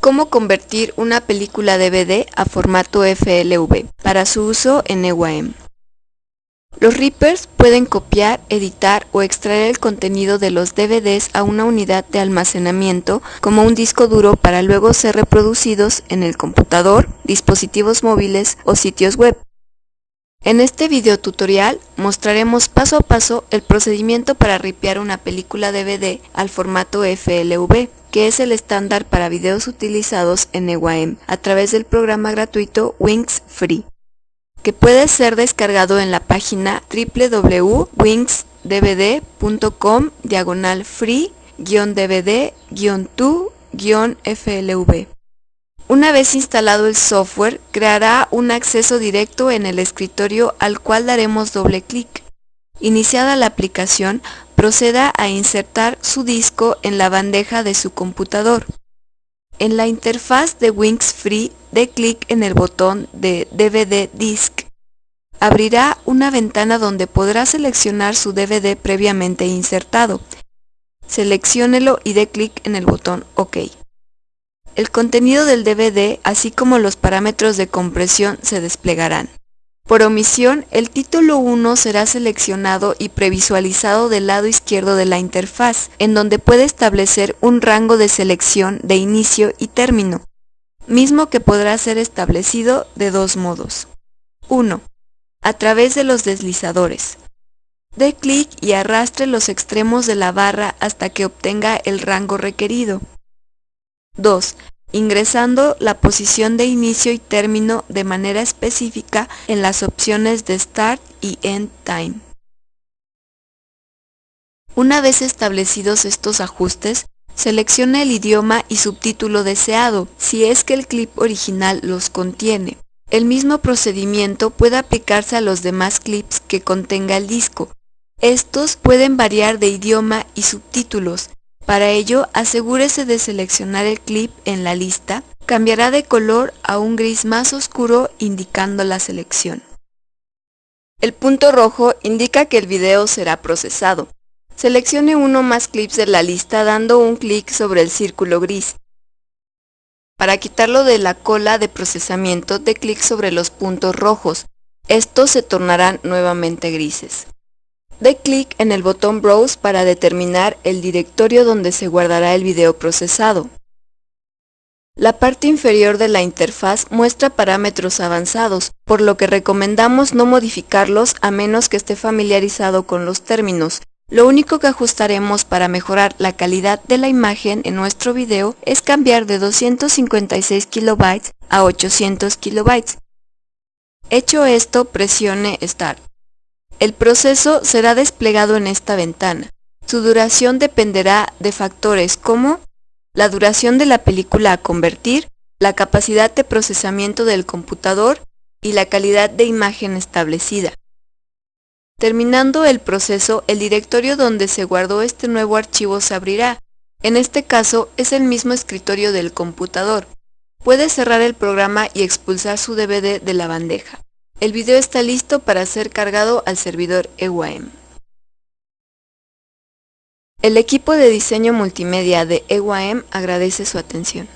Cómo convertir una película DVD a formato FLV para su uso en EWAM. Los Reapers pueden copiar, editar o extraer el contenido de los DVDs a una unidad de almacenamiento como un disco duro para luego ser reproducidos en el computador, dispositivos móviles o sitios web. En este video tutorial mostraremos paso a paso el procedimiento para ripear una película DVD al formato FLV que es el estándar para videos utilizados en EWAM a través del programa gratuito Wings Free, que puede ser descargado en la página www.wingsdvd.com diagonal free-dvd-2-flv. Una vez instalado el software, creará un acceso directo en el escritorio al cual daremos doble clic. Iniciada la aplicación, proceda a insertar su disco en la bandeja de su computador. En la interfaz de Wings Free, dé clic en el botón de DVD Disk. Abrirá una ventana donde podrá seleccionar su DVD previamente insertado. Selecciónelo y dé clic en el botón OK. El contenido del DVD, así como los parámetros de compresión, se desplegarán. Por omisión, el título 1 será seleccionado y previsualizado del lado izquierdo de la interfaz, en donde puede establecer un rango de selección de inicio y término, mismo que podrá ser establecido de dos modos. 1. A través de los deslizadores. Dé clic y arrastre los extremos de la barra hasta que obtenga el rango requerido. 2 ingresando la posición de inicio y término de manera específica en las opciones de Start y End Time. Una vez establecidos estos ajustes, seleccione el idioma y subtítulo deseado, si es que el clip original los contiene. El mismo procedimiento puede aplicarse a los demás clips que contenga el disco. Estos pueden variar de idioma y subtítulos, para ello, asegúrese de seleccionar el clip en la lista, cambiará de color a un gris más oscuro indicando la selección. El punto rojo indica que el video será procesado. Seleccione uno más clips de la lista dando un clic sobre el círculo gris. Para quitarlo de la cola de procesamiento, dé clic sobre los puntos rojos. Estos se tornarán nuevamente grises. Dé clic en el botón Browse para determinar el directorio donde se guardará el video procesado. La parte inferior de la interfaz muestra parámetros avanzados, por lo que recomendamos no modificarlos a menos que esté familiarizado con los términos. Lo único que ajustaremos para mejorar la calidad de la imagen en nuestro video es cambiar de 256 KB a 800 KB. Hecho esto, presione Start. El proceso será desplegado en esta ventana. Su duración dependerá de factores como la duración de la película a convertir, la capacidad de procesamiento del computador y la calidad de imagen establecida. Terminando el proceso, el directorio donde se guardó este nuevo archivo se abrirá. En este caso, es el mismo escritorio del computador. Puede cerrar el programa y expulsar su DVD de la bandeja. El video está listo para ser cargado al servidor EWAM. El equipo de diseño multimedia de EWAM agradece su atención.